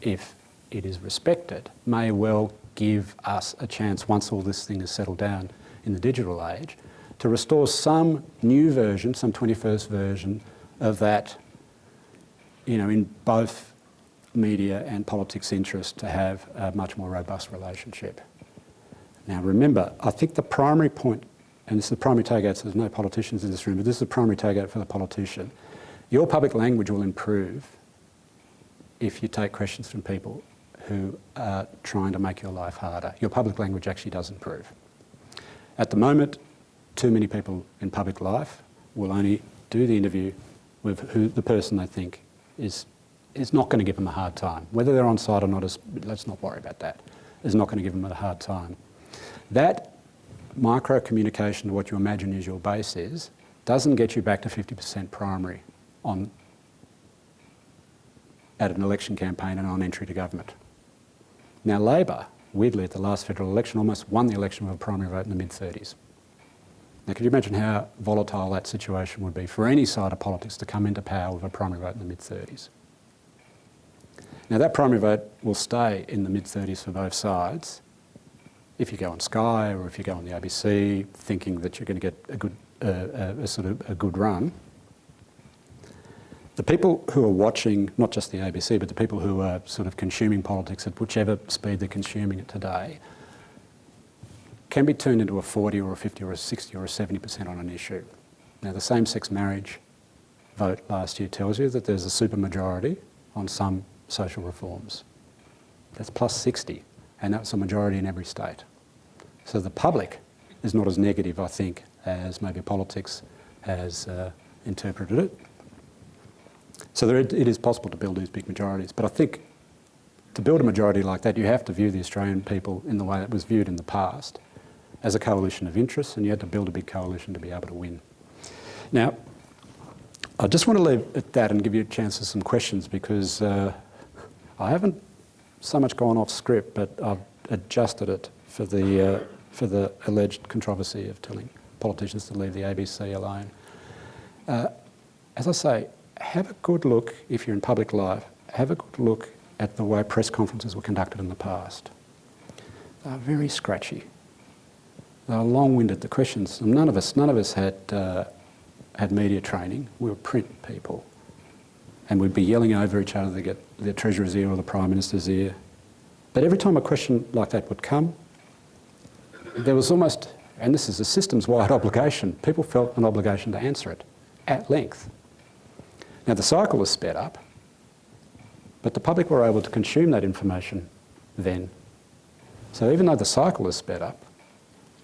if it is respected, may well give us a chance, once all this thing is settled down in the digital age, to restore some new version, some 21st version of that, you know, in both media and politics interest to have a much more robust relationship. Now remember, I think the primary point, and this is the primary takeout, so there's no politicians in this room, but this is the primary takeout for the politician. Your public language will improve if you take questions from people who are trying to make your life harder. Your public language actually does improve. At the moment, too many people in public life will only do the interview with who the person they think is, is not going to give them a hard time. Whether they're on site or not, is, let's not worry about that, is not going to give them a hard time. That micro communication to what you imagine is your base is, doesn't get you back to 50% primary on, at an election campaign and on entry to government. Now Labor, weirdly at the last federal election, almost won the election with a primary vote in the mid-30s. Now could you imagine how volatile that situation would be for any side of politics to come into power with a primary vote in the mid-30s? Now that primary vote will stay in the mid-30s for both sides if you go on Sky or if you go on the ABC thinking that you're going to get a good, uh, a, a sort of a good run. The people who are watching, not just the ABC, but the people who are sort of consuming politics at whichever speed they're consuming it today, can be turned into a 40 or a 50 or a 60 or a 70% on an issue. Now the same-sex marriage vote last year tells you that there's a supermajority on some social reforms. That's plus 60, and that's a majority in every state. So the public is not as negative, I think, as maybe politics has uh, interpreted it. So there, it is possible to build these big majorities, but I think to build a majority like that, you have to view the Australian people in the way it was viewed in the past, as a coalition of interests, and you had to build a big coalition to be able to win. Now, I just want to leave at that and give you a chance for some questions because uh, I haven't so much gone off script, but I've adjusted it for the, uh, for the alleged controversy of telling politicians to leave the ABC alone. Uh, as I say, have a good look, if you're in public life, have a good look at the way press conferences were conducted in the past. They're very scratchy. They're long-winded. The questions, none of us, none of us had, uh, had media training. We were print people. And we'd be yelling over each other to get the Treasurer's ear or the Prime Minister's ear. But every time a question like that would come, there was almost, and this is a systems-wide obligation, people felt an obligation to answer it at length. Now the cycle was sped up, but the public were able to consume that information then. So even though the cycle is sped up,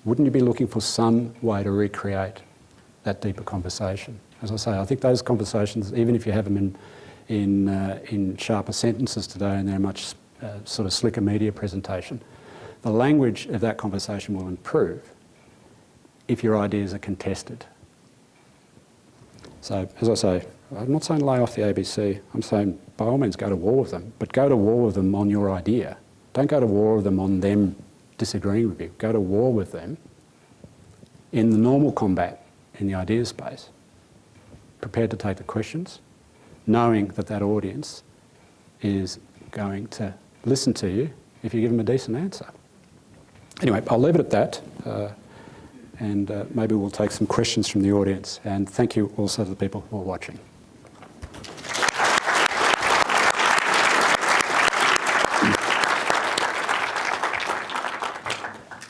wouldn't you be looking for some way to recreate that deeper conversation? As I say, I think those conversations, even if you have them in, in, uh, in sharper sentences today and they're much uh, sort of slicker media presentation, the language of that conversation will improve if your ideas are contested. So, as I say, I'm not saying lay off the ABC. I'm saying by all means go to war with them, but go to war with them on your idea. Don't go to war with them on them disagreeing with you. Go to war with them in the normal combat in the idea space. Prepared to take the questions, knowing that that audience is going to listen to you if you give them a decent answer. Anyway, I'll leave it at that. Uh, and uh, maybe we'll take some questions from the audience. And thank you also to the people who are watching.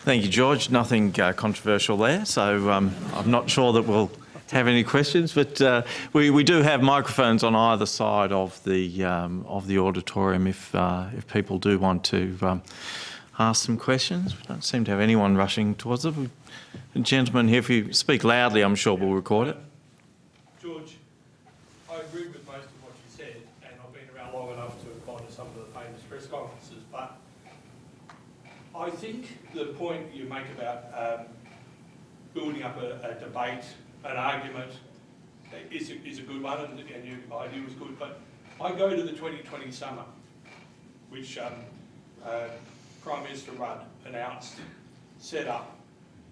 Thank you, George. Nothing uh, controversial there, so um, I'm not sure that we'll have any questions, but uh, we, we do have microphones on either side of the um, of the auditorium if uh, if people do want to um, ask some questions. We don't seem to have anyone rushing towards it. A gentleman here, if you speak loudly, I'm sure we'll record it. George, I agree with most of what you said, and I've been around long enough to have gone to some of the famous press conferences, but I think the point you make about um, building up a, a debate, an argument, is a, is a good one, and, and your idea was good, but I go to the 2020 summit, which um, uh, Prime Minister Rudd announced, set up,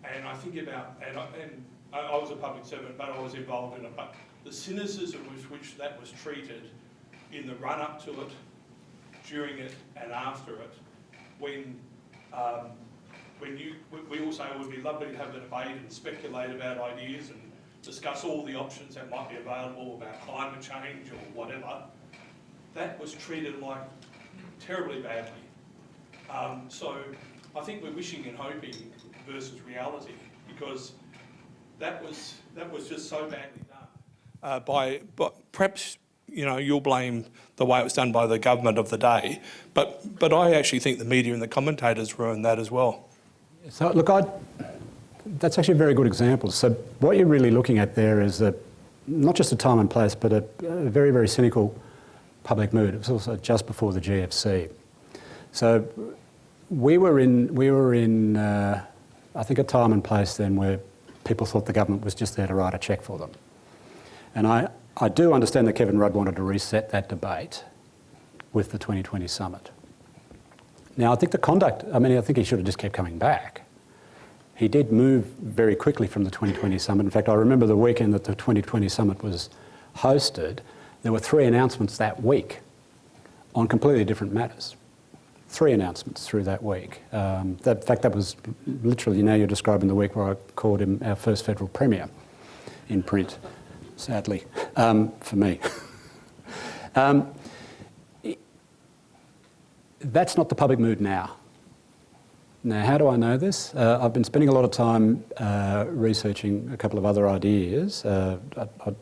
and I think about, and I, and I, I was a public servant, but I was involved in it, but the cynicism with which that was treated in the run-up to it, during it and after it, when, um, when you, we- all say it would be lovely to have a debate and speculate about ideas and discuss all the options that might be available about climate change or whatever, that was treated like terribly badly. Um, so I think we're wishing and hoping versus reality because that was, that was just so badly done. Uh, by, but perhaps, you know, you'll blame the way it was done by the government of the day, but, but I actually think the media and the commentators ruined that as well. So look, I, that's actually a very good example. So what you're really looking at there is a, not just a time and place, but a, a very, very cynical public mood. It was also just before the GFC. So we were in, we were in uh, I think, a time and place then where people thought the government was just there to write a cheque for them. And I, I do understand that Kevin Rudd wanted to reset that debate with the 2020 summit. Now, I think the conduct, I mean, I think he should have just kept coming back. He did move very quickly from the 2020 summit. In fact, I remember the weekend that the 2020 summit was hosted, there were three announcements that week on completely different matters. Three announcements through that week. Um, that, in fact, that was literally, now you're describing the week where I called him our first federal premier in print, sadly, um, for me. um, that's not the public mood now. Now, how do I know this? Uh, I've been spending a lot of time uh, researching a couple of other ideas, uh, I, I,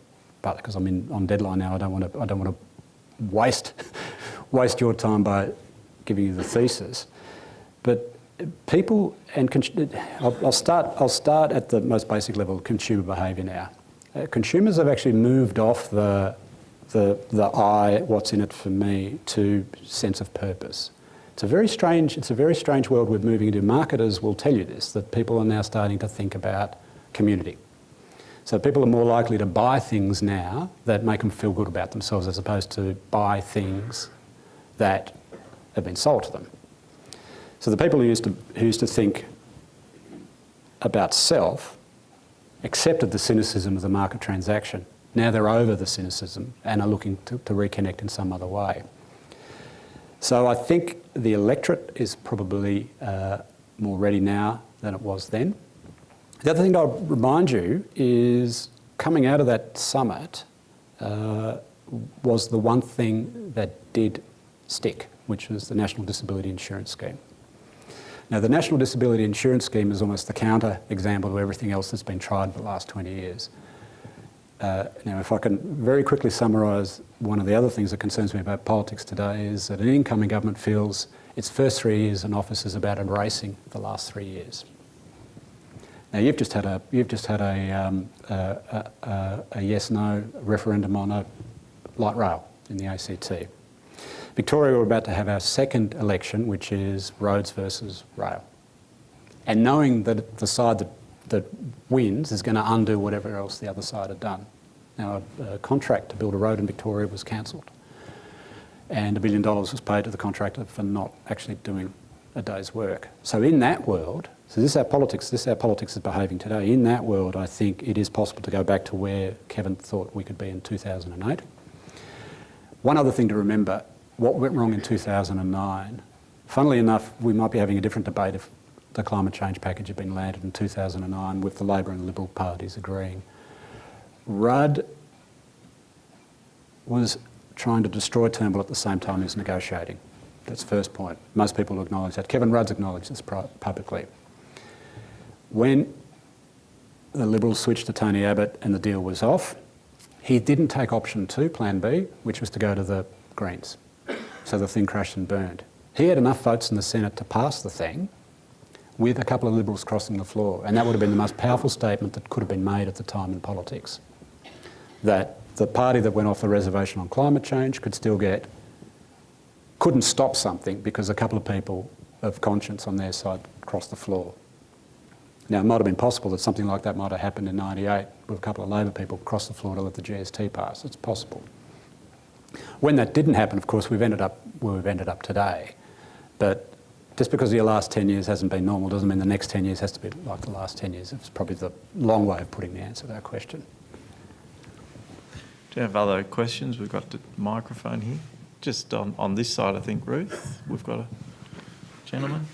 partly because I'm in, on deadline now. I don't want to. I don't want to waste waste your time by giving you the thesis. But people and I'll, I'll start. I'll start at the most basic level: consumer behaviour now. Uh, consumers have actually moved off the the the I, what's in it for me, to sense of purpose. It's a very strange, it's a very strange world we're moving into. Marketers will tell you this, that people are now starting to think about community. So people are more likely to buy things now that make them feel good about themselves as opposed to buy things that have been sold to them. So the people who used to, who used to think about self accepted the cynicism of the market transaction. Now they're over the cynicism and are looking to, to reconnect in some other way. So I think the electorate is probably uh, more ready now than it was then. The other thing I'll remind you is coming out of that summit uh, was the one thing that did stick, which was the National Disability Insurance Scheme. Now the National Disability Insurance Scheme is almost the counter example to everything else that's been tried for the last 20 years. Uh, now, if I can very quickly summarise one of the other things that concerns me about politics today is that an incoming government feels its first three years in office is about embracing the last three years. Now, you've just had a, you've just had a, um, a, a, a yes-no referendum on a light rail in the ACT. Victoria, we're about to have our second election, which is roads versus rail. And knowing that the side that, that wins is going to undo whatever else the other side had done. Now, a, a contract to build a road in Victoria was cancelled and a billion dollars was paid to the contractor for not actually doing a day's work. So in that world, so this is how politics, this is how politics is behaving today. In that world, I think it is possible to go back to where Kevin thought we could be in 2008. One other thing to remember, what went wrong in 2009, funnily enough, we might be having a different debate if the climate change package had been landed in 2009 with the Labor and Liberal parties agreeing. Rudd was trying to destroy Turnbull at the same time he was negotiating. That's the first point. Most people acknowledge that. Kevin Rudd's acknowledged this publicly. When the Liberals switched to Tony Abbott and the deal was off, he didn't take option two, plan B, which was to go to the Greens. So the thing crashed and burned. He had enough votes in the Senate to pass the thing with a couple of Liberals crossing the floor. And that would have been the most powerful statement that could have been made at the time in politics. That the party that went off the reservation on climate change could still get, couldn't stop something because a couple of people of conscience on their side crossed the floor. Now, it might have been possible that something like that might have happened in 98 with a couple of Labor people cross the floor to let the GST pass. It's possible. When that didn't happen, of course, we've ended up where we've ended up today. But just because your last 10 years hasn't been normal doesn't mean the next 10 years has to be like the last 10 years. It's probably the long way of putting the answer to that question. Do you have other questions? We've got the microphone here. just on, on this side, I think, Ruth, we've got a gentleman.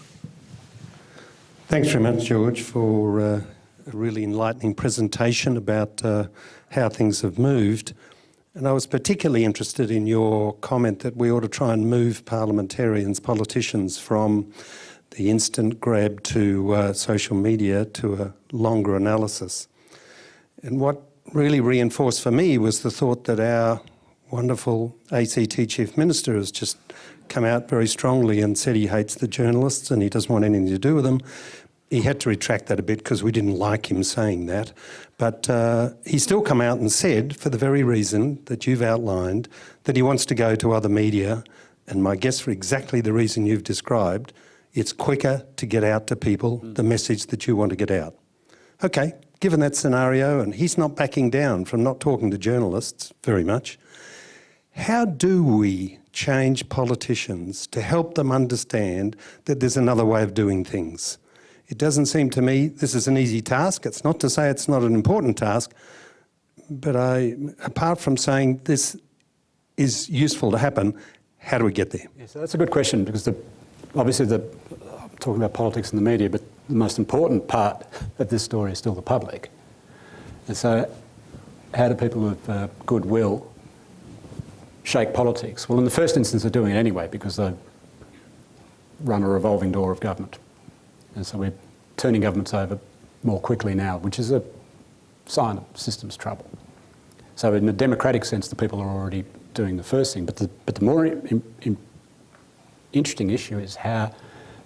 Thanks very much, George, for uh, a really enlightening presentation about uh, how things have moved. And I was particularly interested in your comment that we ought to try and move parliamentarians, politicians, from the instant grab to uh, social media to a longer analysis. And what really reinforced for me was the thought that our wonderful ACT Chief Minister has just come out very strongly and said he hates the journalists and he doesn't want anything to do with them. He had to retract that a bit because we didn't like him saying that. But uh, he's still come out and said, for the very reason that you've outlined, that he wants to go to other media. And my guess for exactly the reason you've described, it's quicker to get out to people the message that you want to get out. Okay, given that scenario, and he's not backing down from not talking to journalists very much, how do we change politicians to help them understand that there's another way of doing things? It doesn't seem to me this is an easy task. It's not to say it's not an important task, but I, apart from saying this is useful to happen, how do we get there? Yeah, so that's a good question because the, obviously the, I'm talking about politics and the media, but the most important part of this story is still the public. And so how do people of uh, goodwill shake politics? Well, in the first instance, they're doing it anyway because they run a revolving door of government. And so we're turning governments over more quickly now, which is a sign of systems trouble. So in a democratic sense, the people are already doing the first thing. But the, but the more in, in interesting issue is how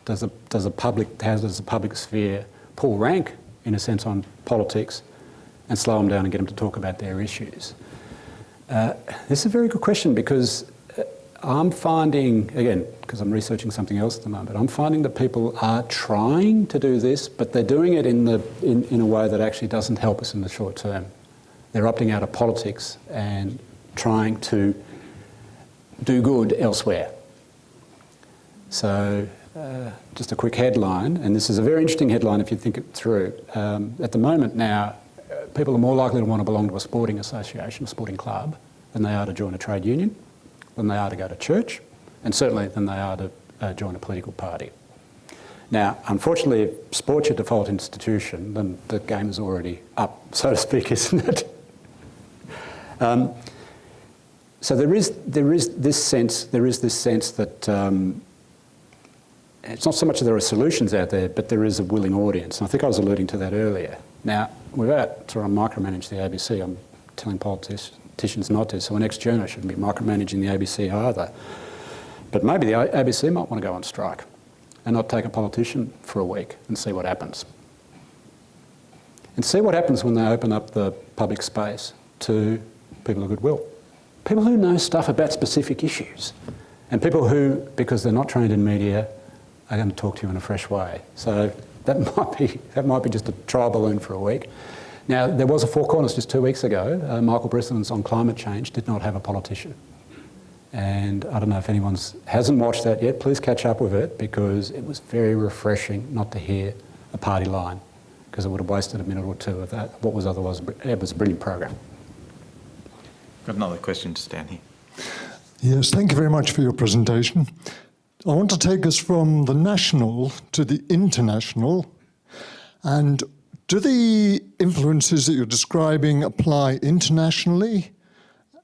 does the, does the public, how does the public sphere pull rank, in a sense, on politics and slow them down and get them to talk about their issues? Uh, this is a very good question because I'm finding, again, because I'm researching something else at the moment, I'm finding that people are trying to do this, but they're doing it in, the, in, in a way that actually doesn't help us in the short term. They're opting out of politics and trying to do good elsewhere. So, uh, just a quick headline, and this is a very interesting headline if you think it through. Um, at the moment now, uh, people are more likely to want to belong to a sporting association, a sporting club, than they are to join a trade union, than they are to go to church, and certainly than they are to uh, join a political party. Now, unfortunately, if sport's your default institution, then the game is already up, so to speak, isn't it? um, so there is, there is this sense, there is this sense that um, it's not so much that there are solutions out there, but there is a willing audience. And I think I was alluding to that earlier. Now, without trying to micromanage the ABC, I'm telling politicians not to, so an ex-journo shouldn't be micromanaging the ABC either. But maybe the ABC might want to go on strike and not take a politician for a week and see what happens. And see what happens when they open up the public space to people of goodwill. People who know stuff about specific issues and people who, because they're not trained in media, are going to talk to you in a fresh way. So that might be, that might be just a trial balloon for a week. Now, there was a Four Corners just two weeks ago. Uh, Michael Brissenden's on climate change did not have a politician. And I don't know if anyone hasn't watched that yet, please catch up with it because it was very refreshing not to hear a party line because it would have wasted a minute or two of that, what was otherwise, it was a brilliant program. Got another question just down here. Yes, thank you very much for your presentation. I want to take us from the national to the international. And do the influences that you're describing apply internationally?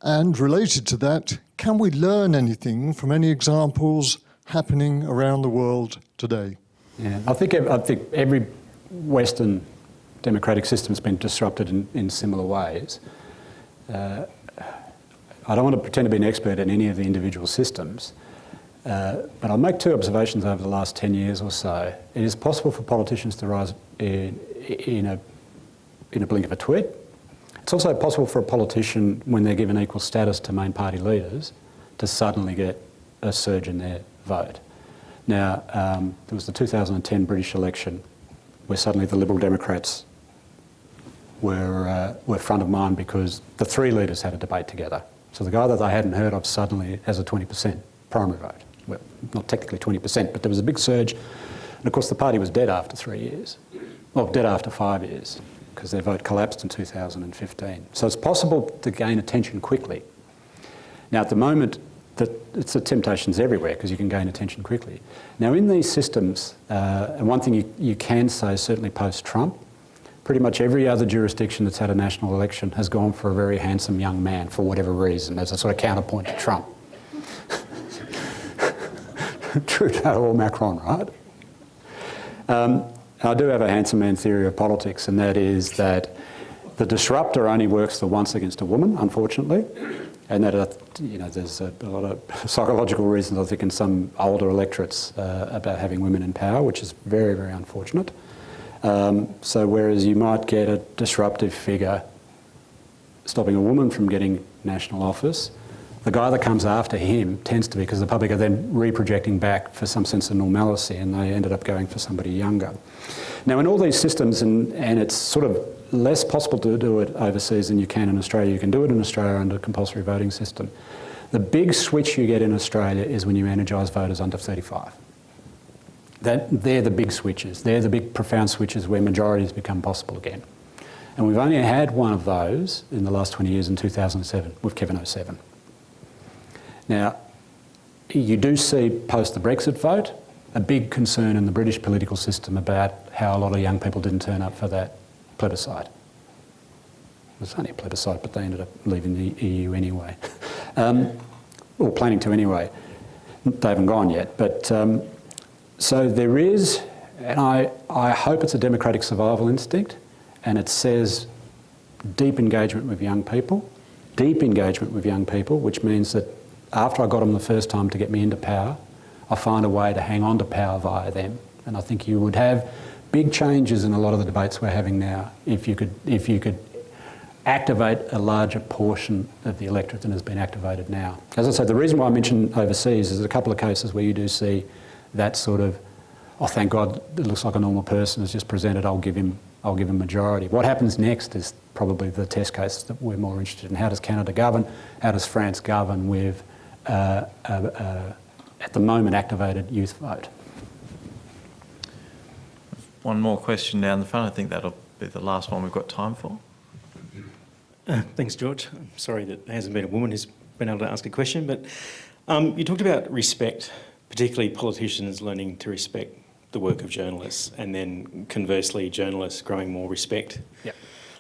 And related to that, can we learn anything from any examples happening around the world today? Yeah, I think, I think every Western democratic system has been disrupted in, in similar ways. Uh, I don't want to pretend to be an expert in any of the individual systems, uh, but I'll make two observations over the last 10 years or so. It is possible for politicians to rise in, in, a, in a blink of a tweet. It's also possible for a politician, when they're given equal status to main party leaders, to suddenly get a surge in their vote. Now, um, there was the 2010 British election where suddenly the Liberal Democrats were, uh, were front of mind because the three leaders had a debate together. So the guy that they hadn't heard of suddenly has a 20% primary vote well, not technically 20%, but there was a big surge. And of course, the party was dead after three years. Well, dead after five years, because their vote collapsed in 2015. So it's possible to gain attention quickly. Now, at the moment, that it's a temptation's everywhere because you can gain attention quickly. Now, in these systems, uh, and one thing you, you can say, certainly post-Trump, pretty much every other jurisdiction that's had a national election has gone for a very handsome young man for whatever reason, as a sort of counterpoint to Trump. Trudeau or Macron, right? Um, I do have a handsome man theory of politics, and that is that the disruptor only works the once against a woman, unfortunately, and that uh, you know there's a, a, lot of psychological reasons I think in some older electorates uh, about having women in power, which is very very unfortunate. Um, so whereas you might get a disruptive figure stopping a woman from getting national office, the guy that comes after him tends to be, because the public are then reprojecting back for some sense of normalcy and they ended up going for somebody younger. Now in all these systems, and, and it's sort of less possible to do it overseas than you can in Australia, you can do it in Australia under a compulsory voting system. The big switch you get in Australia is when you energise voters under 35. That, they're the big switches. They're the big profound switches where majorities become possible again. And we've only had one of those in the last 20 years in 2007 with Kevin 07. Now, you do see post the Brexit vote a big concern in the British political system about how a lot of young people didn't turn up for that plebiscite. It was only a plebiscite, but they ended up leaving the EU anyway, um, or planning to anyway. They haven't gone yet, but um, so there is, and I, I hope it's a democratic survival instinct, and it says deep engagement with young people, deep engagement with young people, which means that after I got them the first time to get me into power, I find a way to hang on to power via them. And I think you would have big changes in a lot of the debates we're having now if you could, if you could activate a larger portion of the electorate than has been activated now. As I said, the reason why I mentioned overseas is a couple of cases where you do see that sort of, oh, thank God, it looks like a normal person has just presented, I'll give him, I'll give him majority. What happens next is probably the test case that we're more interested in. How does Canada govern? How does France govern with at the moment activated youth vote. One more question down the front. I think that'll be the last one we've got time for. Uh, thanks, George. I'm sorry that there hasn't been a woman who's been able to ask a question, but um, you talked about respect, particularly politicians learning to respect the work of journalists, and then conversely, journalists growing more respect. Yep.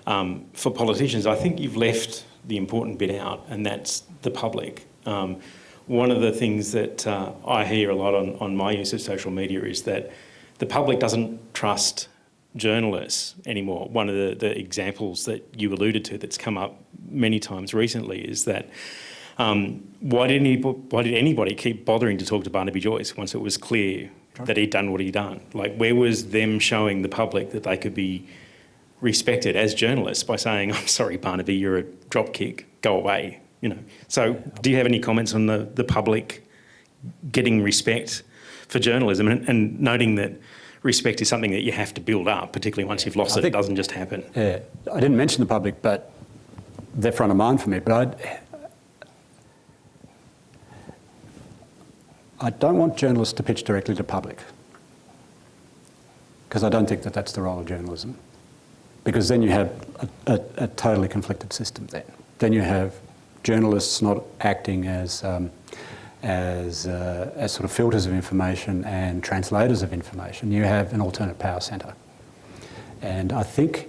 Um, for politicians, I think you've left the important bit out, and that's the public. Um, one of the things that uh, I hear a lot on, on my use of social media is that the public doesn't trust journalists anymore. One of the, the examples that you alluded to that's come up many times recently is that um, why, did anybody, why did anybody keep bothering to talk to Barnaby Joyce once it was clear that he'd done what he'd done? Like, where was them showing the public that they could be respected as journalists by saying, I'm sorry, Barnaby, you're a dropkick, go away you know. So do you have any comments on the, the public getting respect for journalism and, and noting that respect is something that you have to build up, particularly once you've lost I it, think, it doesn't just happen. Yeah, I didn't mention the public, but they're front of mind for me. But I'd, I don't want journalists to pitch directly to public because I don't think that that's the role of journalism. Because then you have a, a, a totally conflicted system then. Then you have journalists not acting as, um, as, uh, as sort of filters of information and translators of information. You have an alternate power centre. And I think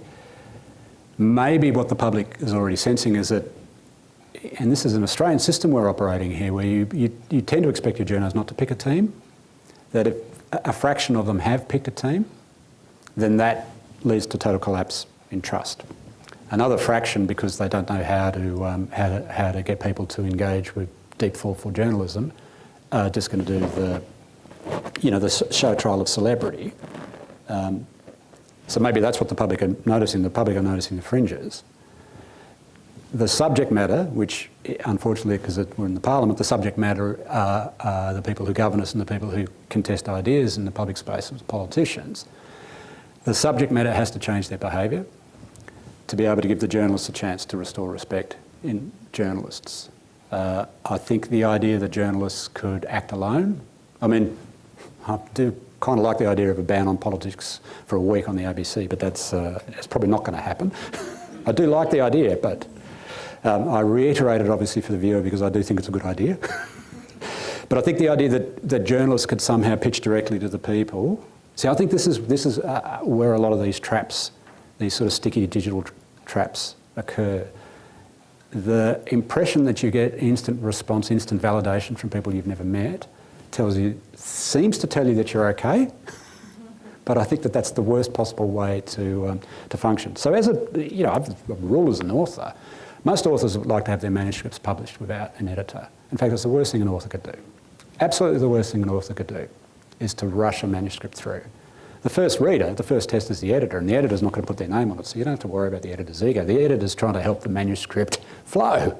maybe what the public is already sensing is that, and this is an Australian system we're operating here, where you, you, you tend to expect your journalists not to pick a team, that if a fraction of them have picked a team, then that leads to total collapse in trust. Another fraction, because they don't know how to, um, how to, how to get people to engage with deep, thoughtful journalism, are just going to do the, you know, the show trial of celebrity. Um, so maybe that's what the public are noticing. The public are noticing the fringes. The subject matter, which unfortunately, because we're in the parliament, the subject matter are, are, the people who govern us and the people who contest ideas in the public space, politicians. The subject matter has to change their behaviour to be able to give the journalists a chance to restore respect in journalists. Uh, I think the idea that journalists could act alone, I mean, I do kind of like the idea of a ban on politics for a week on the ABC, but that's, uh, that's probably not going to happen. I do like the idea, but um, I reiterate it obviously for the viewer because I do think it's a good idea. But I think the idea that, that journalists could somehow pitch directly to the people. See, I think this is, this is uh, where a lot of these traps, these sort of sticky digital traps occur. The impression that you get instant response, instant validation from people you've never met tells you, seems to tell you that you're okay, but I think that that's the worst possible way to, um, to function. So as a, you know, I've a rule as an author, most authors would like to have their manuscripts published without an editor. In fact, it's the worst thing an author could do. Absolutely the worst thing an author could do is to rush a manuscript through. The first reader, the first test is the editor, and the editor's not going to put their name on it, so you don't have to worry about the editor's ego. The editor's trying to help the manuscript flow.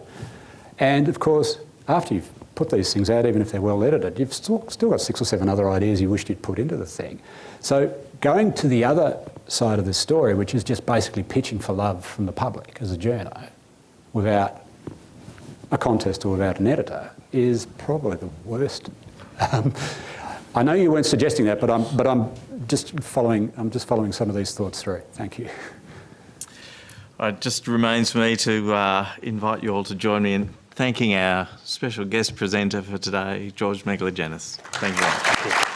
And of course, after you've put these things out, even if they're well edited, you've still, still got six or seven other ideas you wished you'd put into the thing. So going to the other side of the story, which is just basically pitching for love from the public as a journo, without a contest or without an editor, is probably the worst. Um, I know you weren't suggesting that, but I'm, but I'm just following, I'm just following some of these thoughts through. Thank you. It just remains for me to uh, invite you all to join me in thanking our special guest presenter for today, George Megalogenis. Thank you very much.